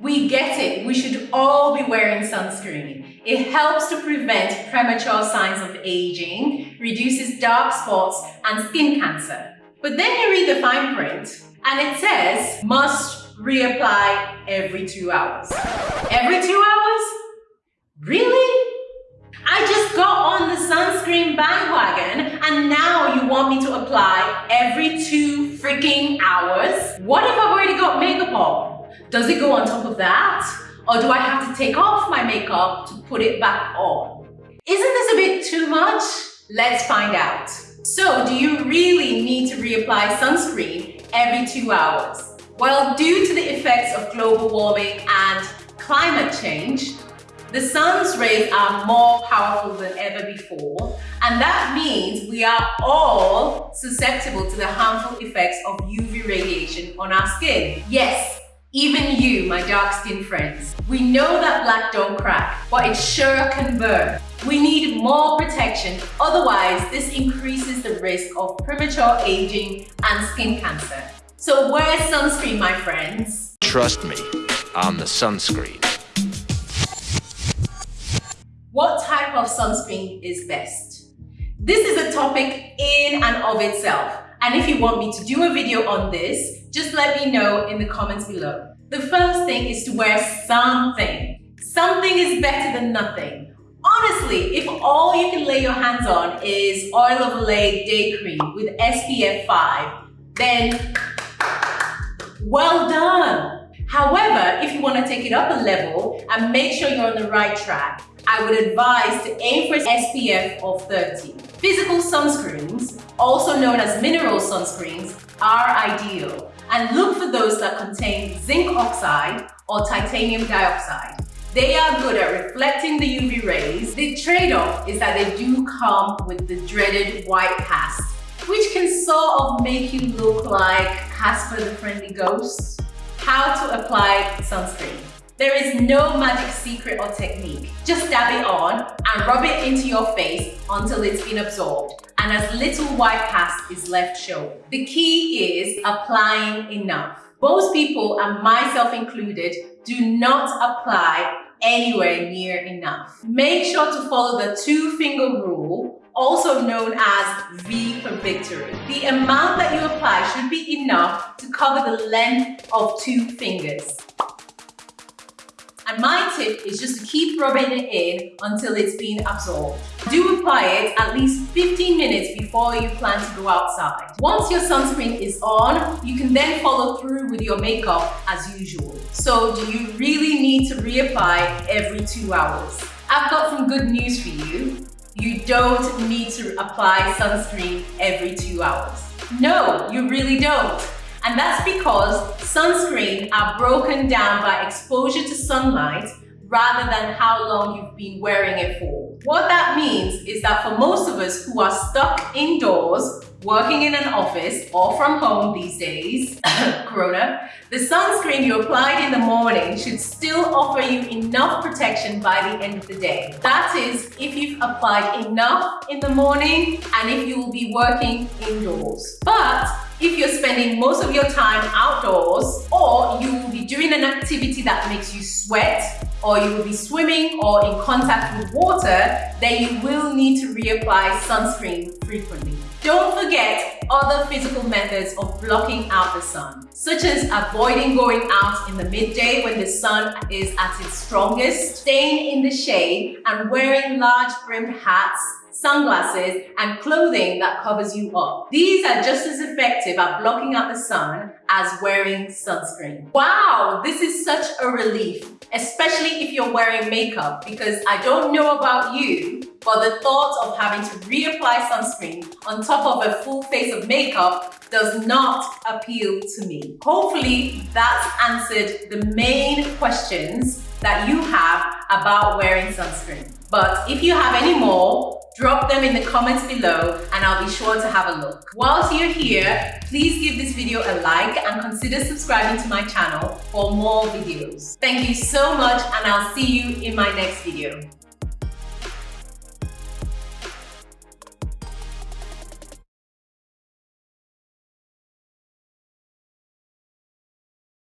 We get it, we should all be wearing sunscreen. It helps to prevent premature signs of aging, reduces dark spots and skin cancer. But then you read the fine print and it says must reapply every two hours. Every two hours? Really? I just got on the sunscreen bandwagon and now you want me to apply every two freaking hours? What if I've already got makeup on? Does it go on top of that? Or do I have to take off my makeup to put it back on? Isn't this a bit too much? Let's find out. So do you really need to reapply sunscreen every two hours? Well, due to the effects of global warming and climate change, the sun's rays are more powerful than ever before, and that means we are all susceptible to the harmful effects of UV radiation on our skin. Yes, even you, my dark-skinned friends. We know that black don't crack, but it sure can burn. We need more protection, otherwise this increases the risk of premature aging and skin cancer. So wear sunscreen, my friends. Trust me on the sunscreen. Type of sunscreen is best? This is a topic in and of itself. And if you want me to do a video on this, just let me know in the comments below. The first thing is to wear something. Something is better than nothing. Honestly, if all you can lay your hands on is Oil of Olay Day Cream with SPF 5, then well done. However, if you want to take it up a level and make sure you're on the right track, I would advise to aim for an SPF of 30. Physical sunscreens, also known as mineral sunscreens, are ideal and look for those that contain zinc oxide or titanium dioxide. They are good at reflecting the UV rays. The trade-off is that they do come with the dreaded white cast, which can sort of make you look like Casper the Friendly Ghost. How to apply sunscreen. There is no magic secret or technique. Just dab it on and rub it into your face until it's been absorbed and as little white cast is left showing. The key is applying enough. Most people, and myself included, do not apply anywhere near enough. Make sure to follow the two finger rule, also known as V for victory. The amount that you apply should be enough to cover the length of two fingers. And my tip is just to keep rubbing it in until it's been absorbed. Do apply it at least 15 minutes before you plan to go outside. Once your sunscreen is on, you can then follow through with your makeup as usual. So do you really need to reapply every two hours? I've got some good news for you. You don't need to apply sunscreen every two hours. No, you really don't. And that's because sunscreen are broken down by exposure to sunlight rather than how long you've been wearing it for. What that means is that for most of us who are stuck indoors, working in an office or from home these days, Corona, the sunscreen you applied in the morning should still offer you enough protection by the end of the day. That is, if you've applied enough in the morning and if you will be working indoors. But if you're spending most of your time outdoors or you will be doing an activity that makes you sweat or you will be swimming or in contact with water, then you will need to reapply sunscreen frequently. Don't forget other physical methods of blocking out the sun, such as avoiding going out in the midday when the sun is at its strongest, staying in the shade, and wearing large brimmed hats sunglasses, and clothing that covers you up. These are just as effective at blocking out the sun as wearing sunscreen. Wow, this is such a relief, especially if you're wearing makeup because I don't know about you, but the thought of having to reapply sunscreen on top of a full face of makeup does not appeal to me. Hopefully that's answered the main questions that you have about wearing sunscreen. But if you have any more, drop them in the comments below and I'll be sure to have a look. Whilst you're here, please give this video a like and consider subscribing to my channel for more videos. Thank you so much and I'll see you in my next video.